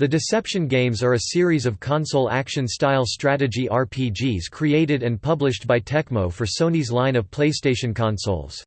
The Deception games are a series of console action-style strategy RPGs created and published by Tecmo for Sony's line of PlayStation consoles.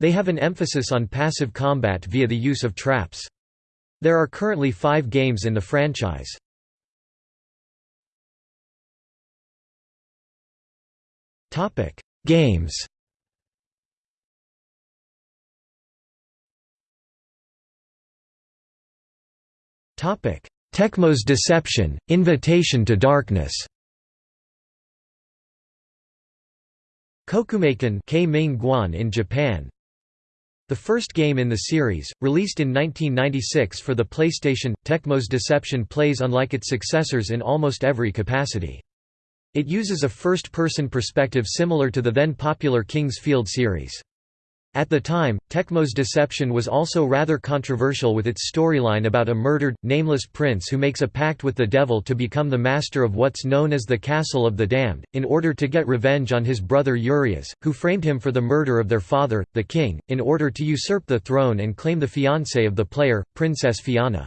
They have an emphasis on passive combat via the use of traps. There are currently five games in the franchise. Games Topic: Tecmo's Deception, Invitation to Darkness Kokumeikan in Japan The first game in the series, released in 1996 for the PlayStation, Tecmo's Deception plays unlike its successors in almost every capacity. It uses a first-person perspective similar to the then popular King's Field series. At the time, Tecmo's Deception was also rather controversial with its storyline about a murdered, nameless prince who makes a pact with the devil to become the master of what's known as the Castle of the Damned, in order to get revenge on his brother Urias, who framed him for the murder of their father, the king, in order to usurp the throne and claim the fiancée of the player, Princess Fianna.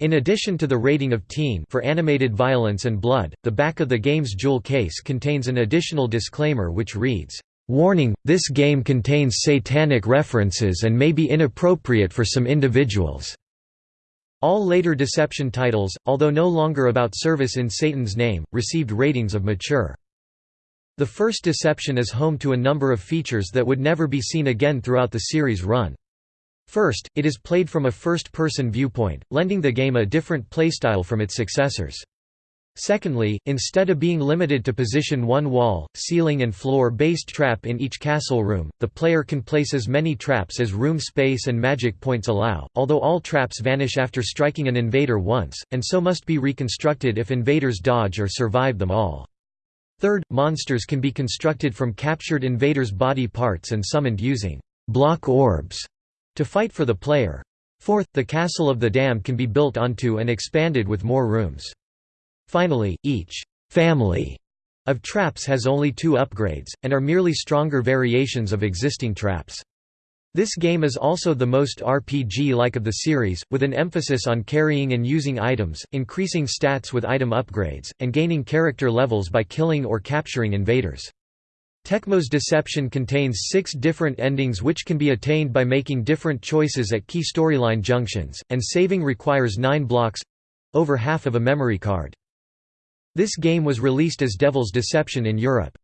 In addition to the rating of teen for animated violence and blood, the back of the game's jewel case contains an additional disclaimer which reads, Warning, this game contains satanic references and may be inappropriate for some individuals. All later Deception titles, although no longer about service in Satan's name, received ratings of mature. The first Deception is home to a number of features that would never be seen again throughout the series run. First, it is played from a first-person viewpoint, lending the game a different playstyle from its successors. Secondly, instead of being limited to position one wall, ceiling and floor-based trap in each castle room, the player can place as many traps as room space and magic points allow, although all traps vanish after striking an invader once, and so must be reconstructed if invaders dodge or survive them all. Third, monsters can be constructed from captured invaders' body parts and summoned using block orbs to fight for the player. Fourth, the Castle of the Damned can be built onto and expanded with more rooms. Finally, each «family» of traps has only two upgrades, and are merely stronger variations of existing traps. This game is also the most RPG-like of the series, with an emphasis on carrying and using items, increasing stats with item upgrades, and gaining character levels by killing or capturing invaders. Tecmo's Deception contains six different endings which can be attained by making different choices at key storyline junctions, and saving requires nine blocks—over half of a memory card. This game was released as Devil's Deception in Europe.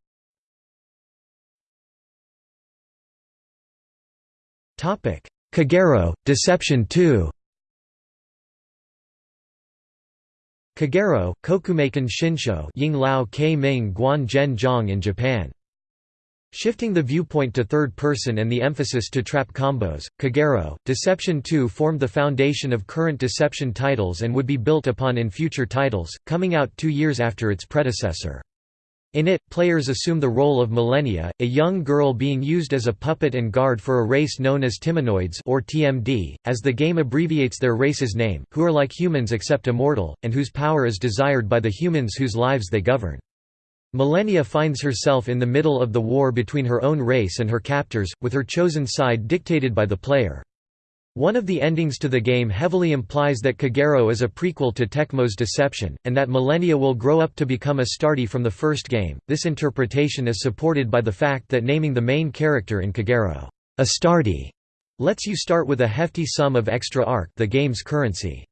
Kagero, Deception 2 Kagero, Kokumeikan Shinsho Ying Lao Ming Guan Zhen Zhong in Japan Shifting the viewpoint to third person and the emphasis to trap combos, Kagero, Deception 2 formed the foundation of current Deception titles and would be built upon in future titles, coming out two years after its predecessor. In it, players assume the role of Millennia, a young girl being used as a puppet and guard for a race known as Timinoids or TMD, as the game abbreviates their race's name, who are like humans except immortal, and whose power is desired by the humans whose lives they govern. Millennia finds herself in the middle of the war between her own race and her captors, with her chosen side dictated by the player. One of the endings to the game heavily implies that Kagero is a prequel to Tecmo's Deception, and that Millennia will grow up to become Astartes from the first game. This interpretation is supported by the fact that naming the main character in Kagero, Astartes, lets you start with a hefty sum of extra arc the game's currency.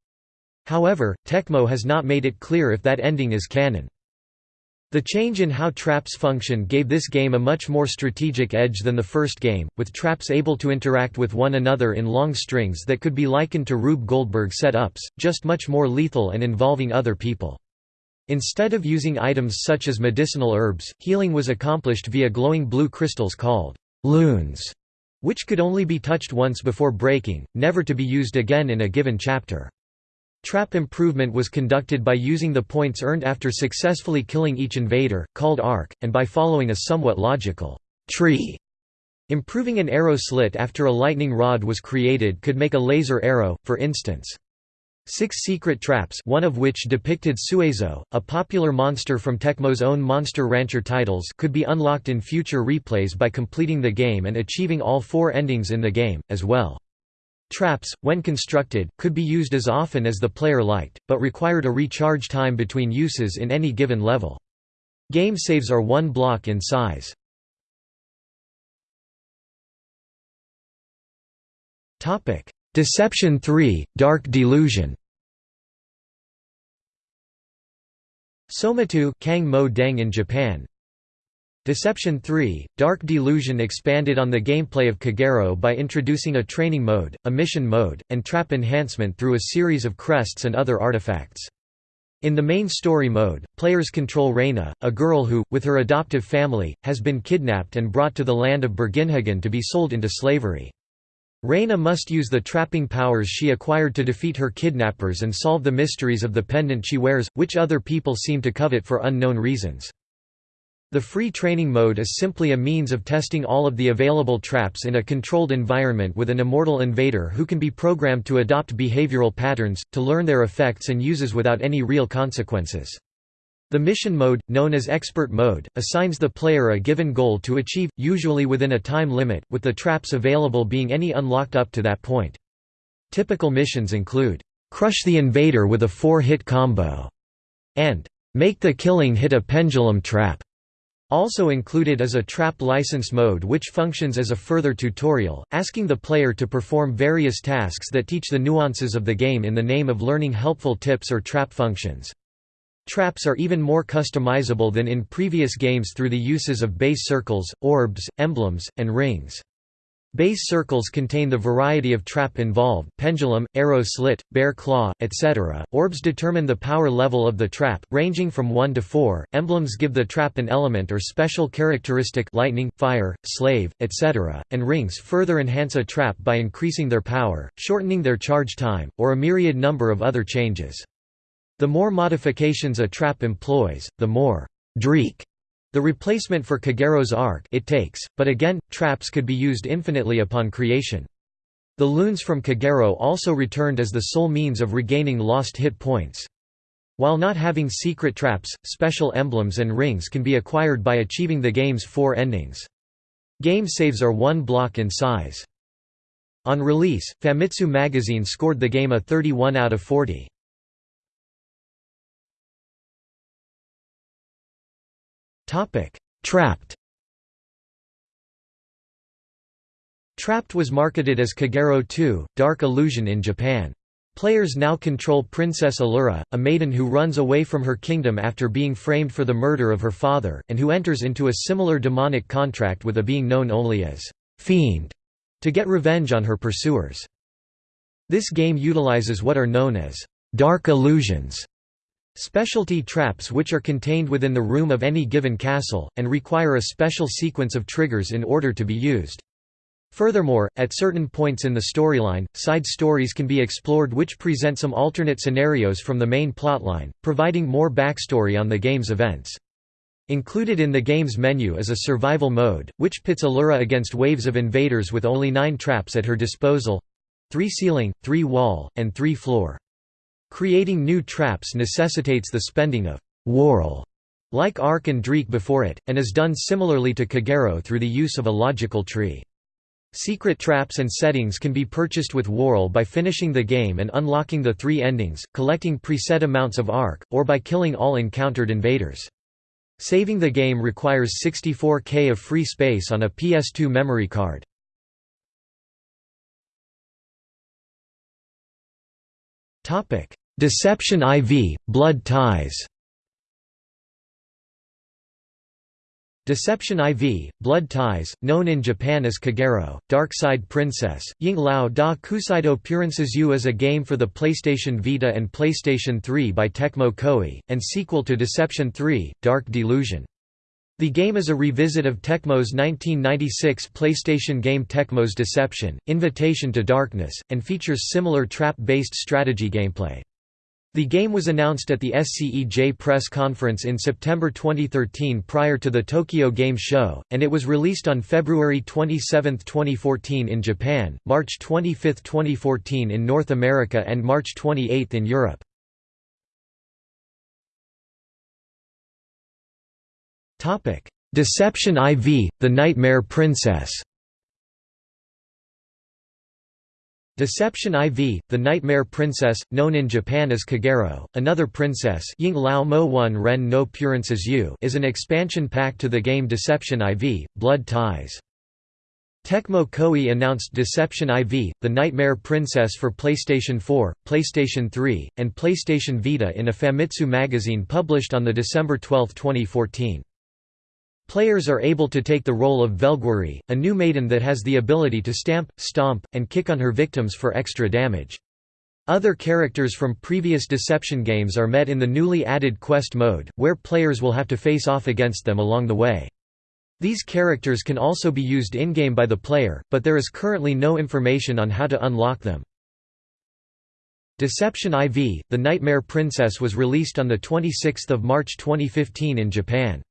However, Tecmo has not made it clear if that ending is canon. The change in how traps function gave this game a much more strategic edge than the first game, with traps able to interact with one another in long strings that could be likened to Rube Goldberg setups, just much more lethal and involving other people. Instead of using items such as medicinal herbs, healing was accomplished via glowing blue crystals called lunes, which could only be touched once before breaking, never to be used again in a given chapter. Trap improvement was conducted by using the points earned after successfully killing each invader, called arc, and by following a somewhat logical tree. Improving an arrow slit after a lightning rod was created could make a laser arrow, for instance. Six secret traps one of which depicted Suezo, a popular monster from Tecmo's own Monster Rancher titles could be unlocked in future replays by completing the game and achieving all four endings in the game, as well. Traps, when constructed, could be used as often as the player liked, but required a recharge time between uses in any given level. Game saves are one block in size. Deception 3 – Dark Delusion Somatu Kang Mo Deng in Japan Deception 3 – Dark Delusion expanded on the gameplay of Kagero by introducing a training mode, a mission mode, and trap enhancement through a series of crests and other artifacts. In the main story mode, players control Reina, a girl who, with her adoptive family, has been kidnapped and brought to the land of Berginhagen to be sold into slavery. Reina must use the trapping powers she acquired to defeat her kidnappers and solve the mysteries of the pendant she wears, which other people seem to covet for unknown reasons. The free training mode is simply a means of testing all of the available traps in a controlled environment with an immortal invader who can be programmed to adopt behavioral patterns, to learn their effects and uses without any real consequences. The mission mode, known as Expert Mode, assigns the player a given goal to achieve, usually within a time limit, with the traps available being any unlocked up to that point. Typical missions include, "'Crush the invader with a four-hit combo' and "'Make the killing hit a pendulum trap' Also included is a trap license mode which functions as a further tutorial, asking the player to perform various tasks that teach the nuances of the game in the name of learning helpful tips or trap functions. Traps are even more customizable than in previous games through the uses of base circles, orbs, emblems, and rings. Base circles contain the variety of trap involved pendulum, arrow slit, bear claw, etc. Orbs determine the power level of the trap, ranging from 1 to 4. Emblems give the trap an element or special characteristic lightning, fire, slave, etc. And rings further enhance a trap by increasing their power, shortening their charge time, or a myriad number of other changes. The more modifications a trap employs, the more dreek the replacement for Kagero's arc it takes, but again, traps could be used infinitely upon creation. The lunes from Kagero also returned as the sole means of regaining lost hit points. While not having secret traps, special emblems and rings can be acquired by achieving the game's four endings. Game saves are one block in size. On release, Famitsu magazine scored the game a 31 out of 40. Trapt Trapt was marketed as Kagero 2, Dark Illusion in Japan. Players now control Princess Allura, a maiden who runs away from her kingdom after being framed for the murder of her father, and who enters into a similar demonic contract with a being known only as Fiend to get revenge on her pursuers. This game utilizes what are known as dark illusions Specialty traps which are contained within the room of any given castle, and require a special sequence of triggers in order to be used. Furthermore, at certain points in the storyline, side stories can be explored which present some alternate scenarios from the main plotline, providing more backstory on the game's events. Included in the game's menu is a survival mode, which pits Allura against waves of invaders with only nine traps at her disposal—three ceiling, three wall, and three floor. Creating new traps necessitates the spending of Worrell, like Arc and Dreek before it, and is done similarly to Kagero through the use of a logical tree. Secret traps and settings can be purchased with Worrell by finishing the game and unlocking the three endings, collecting preset amounts of Arc, or by killing all encountered invaders. Saving the game requires 64K of free space on a PS2 memory card. Deception IV, Blood Ties Deception IV, Blood Ties, known in Japan as Kagero, Dark Side Princess, Ying Lao da Kusaido Purensuzu is a game for the PlayStation Vita and PlayStation 3 by Tecmo Koei, and sequel to Deception 3, Dark Delusion. The game is a revisit of Tecmo's 1996 PlayStation game Tecmo's Deception, Invitation to Darkness, and features similar trap-based strategy gameplay. The game was announced at the SCEJ press conference in September 2013 prior to the Tokyo Game Show, and it was released on February 27, 2014 in Japan, March 25, 2014 in North America and March 28 in Europe. Deception IV, The Nightmare Princess Deception IV, the Nightmare Princess, known in Japan as Kagero, another princess Ying Lao Mo One Ren no Purances Yu is an expansion pack to the game Deception IV, Blood Ties. Tecmo Koei announced Deception IV, the Nightmare Princess for PlayStation 4, PlayStation 3, and PlayStation Vita in a Famitsu magazine published on December 12, 2014. Players are able to take the role of Velguirie, a new maiden that has the ability to stamp, stomp, and kick on her victims for extra damage. Other characters from previous Deception games are met in the newly added Quest mode, where players will have to face off against them along the way. These characters can also be used in-game by the player, but there is currently no information on how to unlock them. Deception IV, The Nightmare Princess was released on 26 March 2015 in Japan.